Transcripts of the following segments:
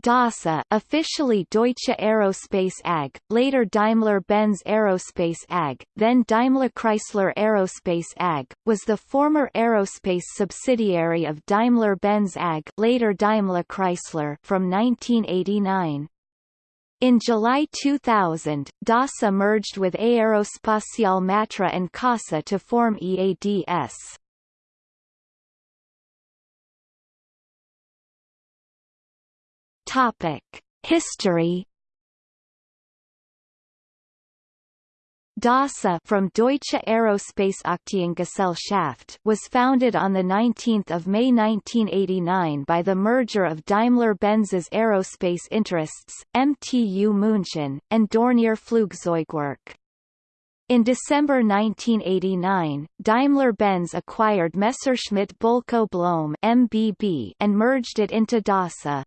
DASA officially Deutsche Aerospace AG, later Daimler-Benz Aerospace AG, then Daimler-Chrysler Aerospace AG, was the former aerospace subsidiary of Daimler-Benz AG later Daimler-Chrysler from 1989. In July 2000, DASA merged with Aerospatiale Matra and CASA to form EADS. Topic: History. DASA from Deutsche Aerospace Aktiengesellschaft was founded on 19 May 1989 by the merger of Daimler-Benz's aerospace interests, MTU München, and Dornier Flugzeugwerk. In December 1989, Daimler-Benz acquired Messerschmitt Bölkow Blohm MBB and merged it into DASA.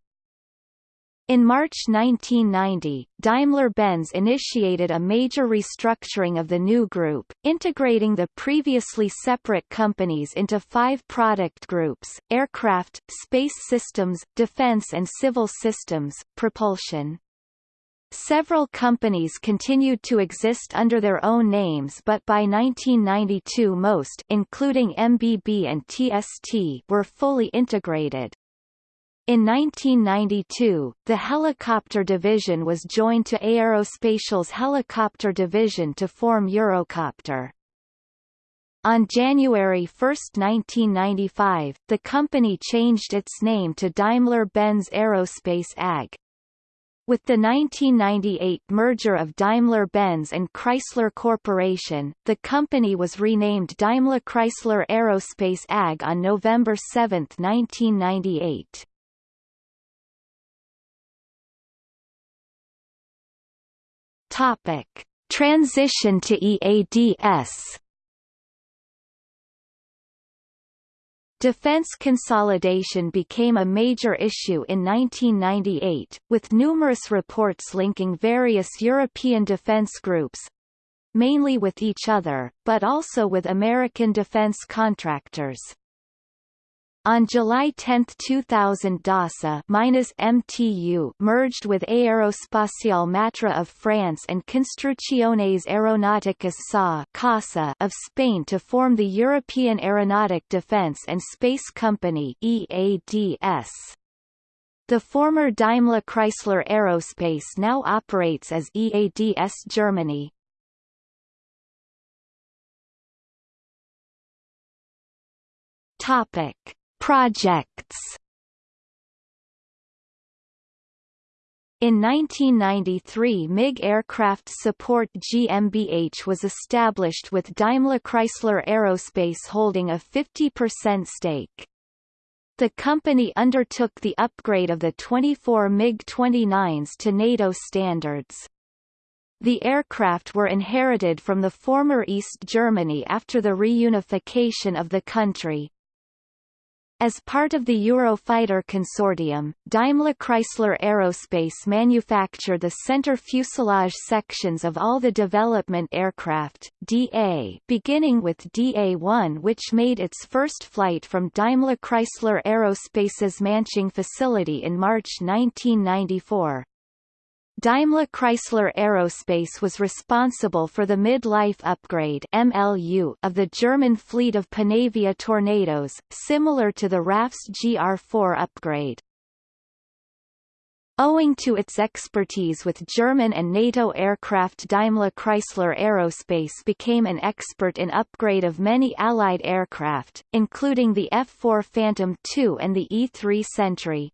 In March 1990, Daimler-Benz initiated a major restructuring of the new group, integrating the previously separate companies into five product groups, aircraft, space systems, defense and civil systems, propulsion. Several companies continued to exist under their own names but by 1992 most including MBB and TST were fully integrated. In 1992, the helicopter division was joined to Aerospatiale's helicopter division to form Eurocopter. On January 1, 1995, the company changed its name to Daimler-Benz Aerospace AG. With the 1998 merger of Daimler-Benz and Chrysler Corporation, the company was renamed Daimler-Chrysler Aerospace AG on November 7, 1998. Topic: Transition to EADS Defense consolidation became a major issue in 1998, with numerous reports linking various European defense groups mainly with each other, but also with American defense contractors. On July 10, 2000 DASA MTU merged with Aerospatiale Matra of France and Construcciones Aeronáuticas SA CASA of Spain to form the European Aeronautic Defence and Space Company EADS. The former Daimler-Chrysler Aerospace now operates as EADS Germany. Topic Projects In 1993 MiG Aircraft Support GmbH was established with Daimler-Chrysler Aerospace holding a 50% stake. The company undertook the upgrade of the 24 MiG-29s to NATO standards. The aircraft were inherited from the former East Germany after the reunification of the country. As part of the Eurofighter consortium, Daimler-Chrysler Aerospace manufacture the center fuselage sections of all the development aircraft DA, beginning with DA-1 which made its first flight from Daimler-Chrysler Aerospace's Manching facility in March 1994. Daimler-Chrysler Aerospace was responsible for the mid-life upgrade MLU of the German fleet of Panavia Tornados, similar to the RAF's GR4 upgrade. Owing to its expertise with German and NATO aircraft Daimler-Chrysler Aerospace became an expert in upgrade of many Allied aircraft, including the F-4 Phantom II and the E-3 Sentry.